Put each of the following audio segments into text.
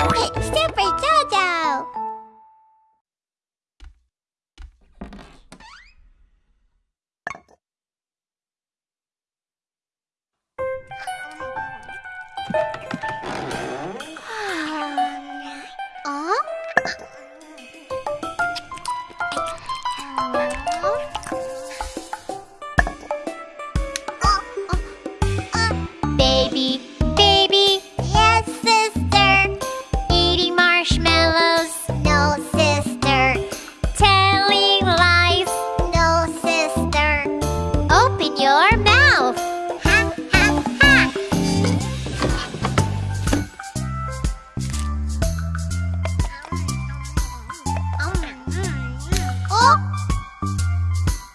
Super Jojo!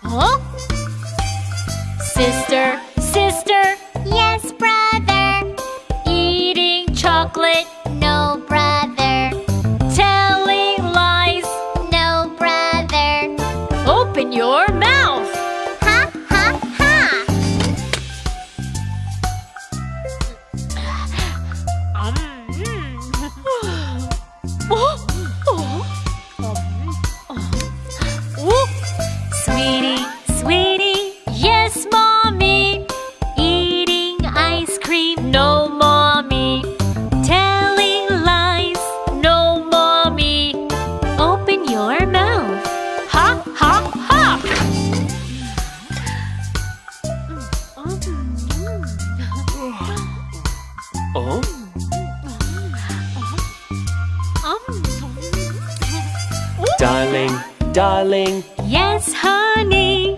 Huh? Sister, sister, yes, brother. eating chocolate, No, brother. telling lies. No, brother. Open your mouth. Ha, ha, ha. Um, hmm. Sweetie, Oh. oh? Darling, darling, Yes, honey.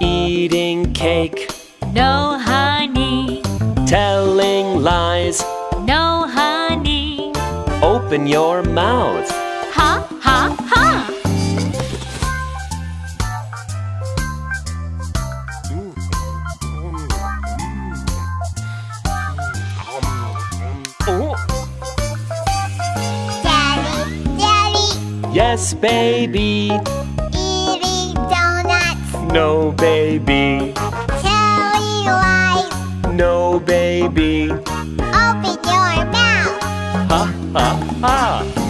eating cake, No, honey. telling lies. No, honey. Open your mouth. Ha, ha, ha. Yes, baby. eating donuts, No, baby. telling lies. No, baby. Open your mouth. Ha, ha, ha. Ha, ha, ha.